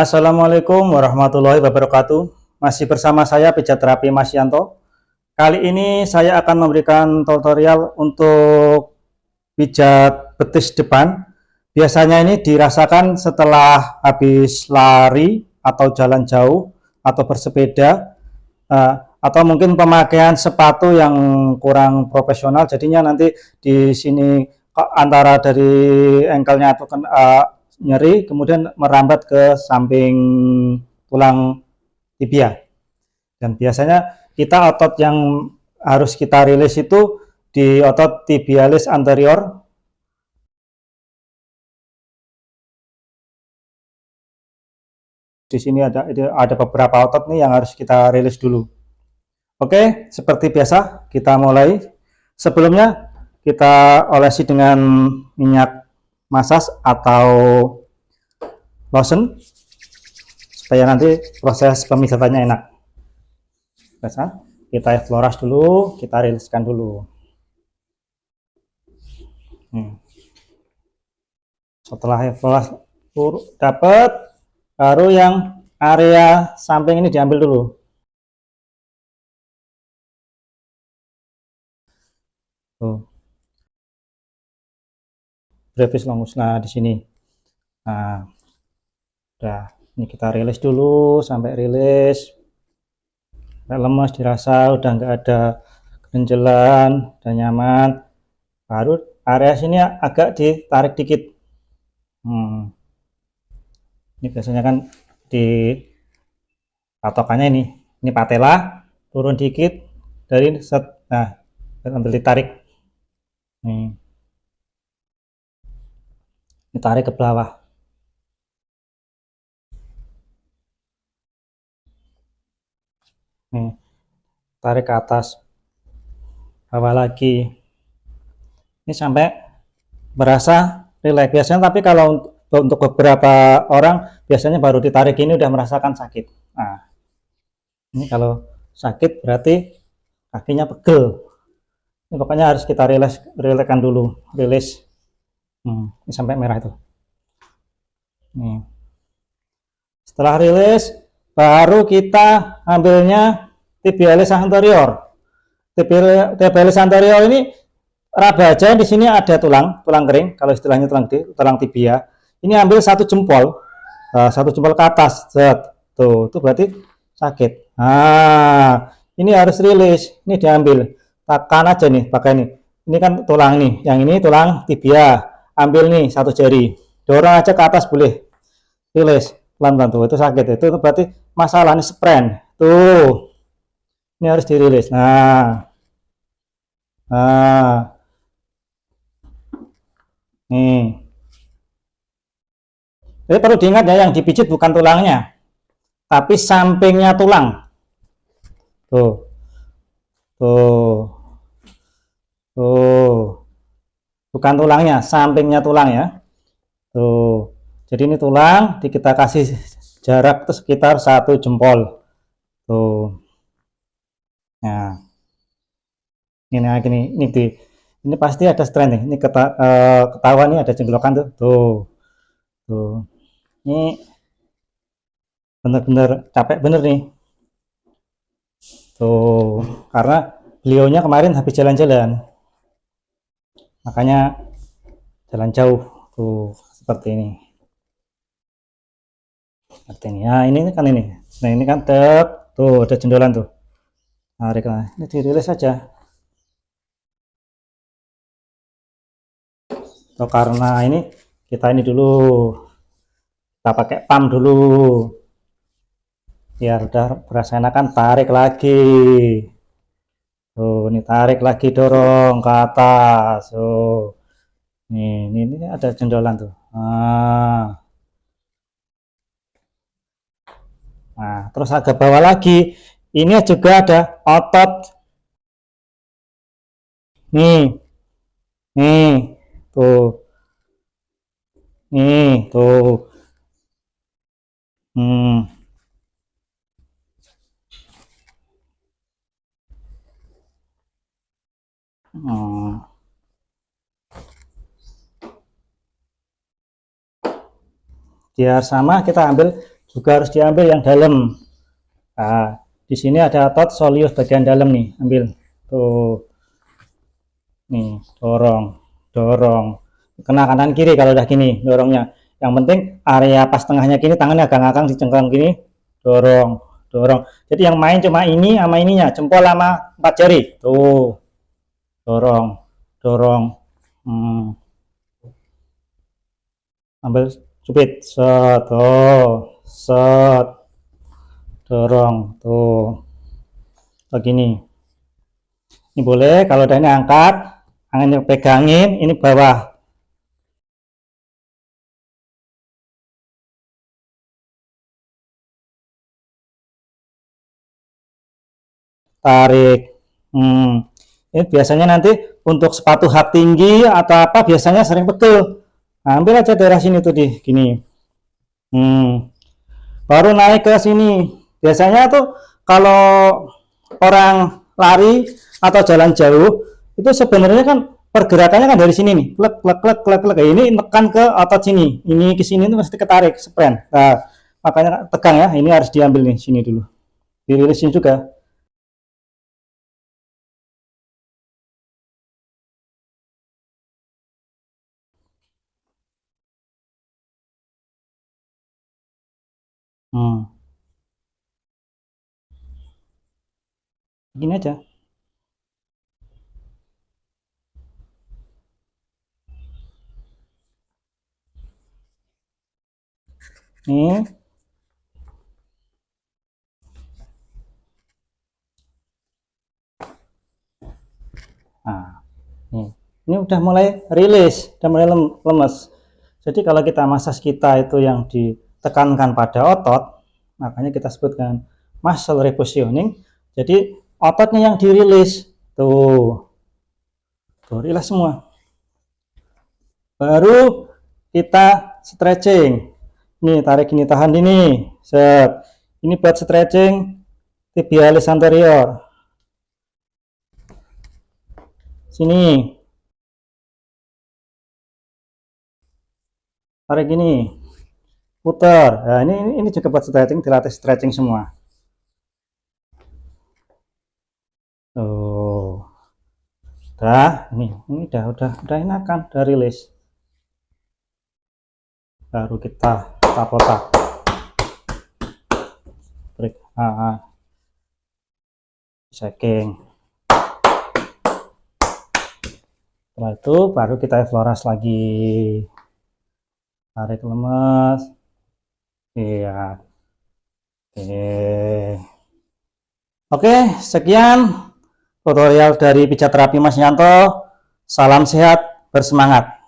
Assalamualaikum warahmatullahi wabarakatuh. Masih bersama saya pijat terapi Mas Yanto. Kali ini saya akan memberikan tutorial untuk pijat betis depan. Biasanya ini dirasakan setelah habis lari atau jalan jauh atau bersepeda eh, atau mungkin pemakaian sepatu yang kurang profesional. Jadinya nanti di sini antara dari engkelnya atau uh, nyeri kemudian merambat ke samping tulang tibia. Dan biasanya kita otot yang harus kita rilis itu di otot tibialis anterior. Di sini ada ada beberapa otot nih yang harus kita rilis dulu. Oke seperti biasa kita mulai. Sebelumnya kita olesi dengan minyak masas atau lotion supaya nanti proses pemisahannya enak. Biasa kita floras dulu kita riliskan dulu. Hmm. setelah floras dapat baru yang area samping ini diambil dulu. Tuh brevis longus nah di sini. Nah udah ini kita rilis dulu sampai rilis. Lemas dirasa udah nggak ada kerenjelan dan nyaman. Baru area sini agak ditarik dikit. Hmm. ini biasanya kan di patokannya ini. Ini patela turun dikit dari set nah ambil ditarik. Nih ditarik ke bawah. Nih tarik ke atas. Bawah lagi. Ini sampai berasa rileks. Biasanya tapi kalau untuk beberapa orang biasanya baru ditarik ini udah merasakan sakit. Nah ini kalau sakit berarti kakinya pegel. Ini pokoknya harus kita rilis rilekan dulu rilis Hmm, ini sampai merah itu. Nih. Setelah rilis, baru kita ambilnya tibialis anterior. Tibialis anterior ini raba aja di sini ada tulang, tulang kering, kalau istilahnya tulang tulang tibia. Ini ambil satu jempol, uh, satu jempol ke atas, set. Tuh, itu berarti sakit. Nah, ini harus rilis, ini diambil. Tekan aja nih, pakai ini. Ini kan tulang nih, yang ini tulang tibia ambil nih satu jari. Dorong aja ke atas boleh. Rilis pelan-pelan tuh. Itu sakit itu, itu berarti masalah ini sprain tuh. Ini harus dirilis. Nah. Nah. Nih. Jadi perlu diingat ya yang dipijit bukan tulangnya. Tapi sampingnya tulang. Tuh. Tuh. Tuh bukan tulangnya sampingnya tulang ya. Tuh jadi ini tulang kita kasih jarak itu sekitar satu jempol. Tuh. Nah. Ini gini ini di ini pasti ada strain nih. Ini keta, uh, ketahuan nih ada jenggokan tuh. Tuh. Tuh. Ini bener-bener capek bener nih. Tuh. Karena beliaunya kemarin habis jalan-jalan makanya jalan jauh tuh seperti ini. Seperti ini. Nah ini kan ini. Nah ini kan tek. Tuh ada jendolan tuh. Tarik nah ini dirilis saja. Tuh karena ini kita ini dulu. Kita pakai pam dulu. Biar udah berasa enakan tarik lagi Tuh, ini tarik lagi dorong ke atas. Tuh. Nih, ini, ini ada jendolan tuh. Nah. Nah, terus agak bawah lagi. Ini juga ada otot. Nih. Nih. Tuh. Nih, tuh. Hmm. Biar sama kita ambil juga harus diambil yang dalam. Nah, di sini ada otot soleus bagian dalam nih ambil. Tuh. Nih dorong dorong. Kena kanan kiri kalau udah gini dorongnya. Yang penting area pas tengahnya gini tangannya agak ngakang di cengkram gini. Dorong dorong. Jadi yang main cuma ini sama ininya jempol sama empat jari. Tuh. Dorong dorong. Hmm. ambil cupit set oh set. Dorong. Tuh. Begini ini boleh. Kalau udah ini angkat tangannya pegangin ini bawah. Tarik. Hmm. ini biasanya nanti untuk sepatu hak tinggi atau apa biasanya sering betul nah, ambil aja daerah sini tuh di gini. Hmm. baru naik ke sini. Biasanya tuh kalau orang lari atau jalan jauh itu sebenarnya kan pergerakannya kan dari sini nih. Klek klek klek klek klek ini tekan ke otot sini. Ini ke sini itu pasti ketarik sprint nah makanya tegang ya. Ini harus diambil nih sini dulu. Dirilisin juga hmm. gini aja. Nih. Nah nih. Ini udah mulai rilis udah mulai lemes. Jadi kalau kita masas kita itu yang ditekankan pada otot makanya kita sebutkan muscle repositioning jadi ototnya yang dirilis tuh tuh rilis semua baru kita stretching Nih, tarik ini, tahan ini. Set. Ini buat stretching tibialis anterior. Sini. Tarik ini. Putar. Nah, ini, ini juga buat stretching, dilatih stretching semua. Tuh. Udah, ini, ini udah, udah, udah enakan, udah rilis. Baru kita kotak-kotak break ah, checking setelah itu baru kita floras lagi tarik lemes iya. Oke. Oke sekian tutorial dari pijat terapi Mas Yanto. Salam sehat bersemangat